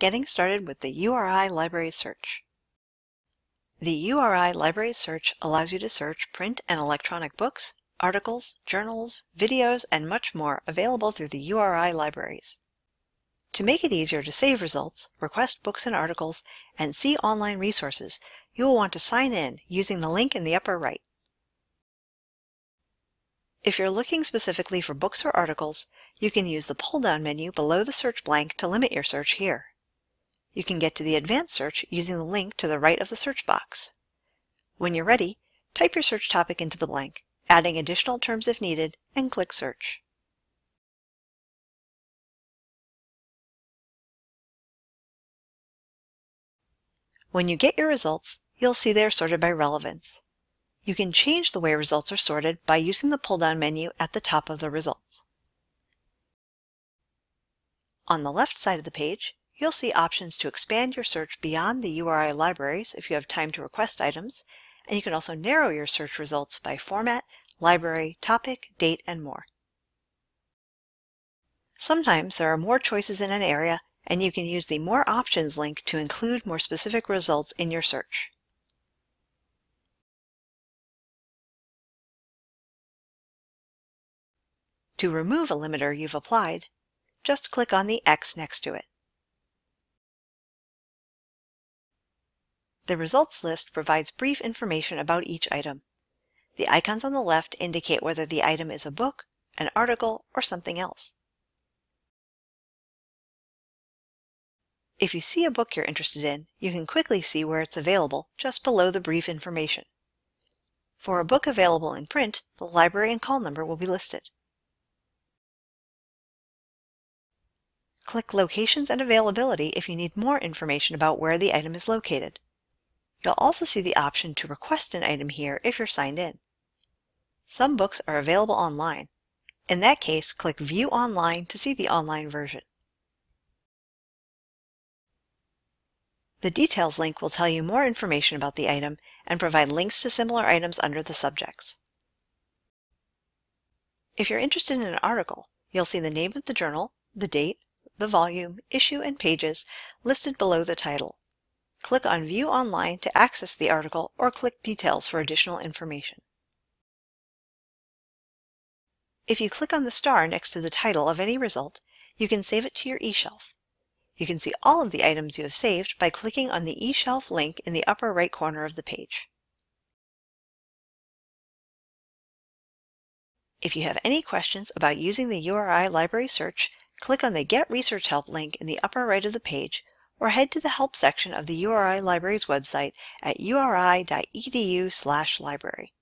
getting started with the URI Library Search. The URI Library Search allows you to search print and electronic books, articles, journals, videos, and much more available through the URI libraries. To make it easier to save results, request books and articles, and see online resources, you will want to sign in using the link in the upper right. If you're looking specifically for books or articles, you can use the pull-down menu below the search blank to limit your search here. You can get to the advanced search using the link to the right of the search box. When you're ready, type your search topic into the blank, adding additional terms if needed, and click Search. When you get your results, you'll see they're sorted by relevance. You can change the way results are sorted by using the pull-down menu at the top of the results. On the left side of the page, you'll see options to expand your search beyond the URI libraries if you have time to request items, and you can also narrow your search results by format, library, topic, date, and more. Sometimes there are more choices in an area, and you can use the More Options link to include more specific results in your search. To remove a limiter you've applied, just click on the X next to it. The results list provides brief information about each item. The icons on the left indicate whether the item is a book, an article, or something else. If you see a book you're interested in, you can quickly see where it's available just below the brief information. For a book available in print, the library and call number will be listed. Click Locations and Availability if you need more information about where the item is located. You'll also see the option to request an item here if you're signed in. Some books are available online. In that case, click View Online to see the online version. The Details link will tell you more information about the item and provide links to similar items under the subjects. If you're interested in an article, you'll see the name of the journal, the date, the volume, issue, and pages listed below the title. Click on View Online to access the article or click Details for additional information. If you click on the star next to the title of any result, you can save it to your eShelf. You can see all of the items you have saved by clicking on the eShelf link in the upper right corner of the page. If you have any questions about using the URI Library Search, click on the Get Research Help link in the upper right of the page or head to the Help section of the URI Library's website at uri.edu/library.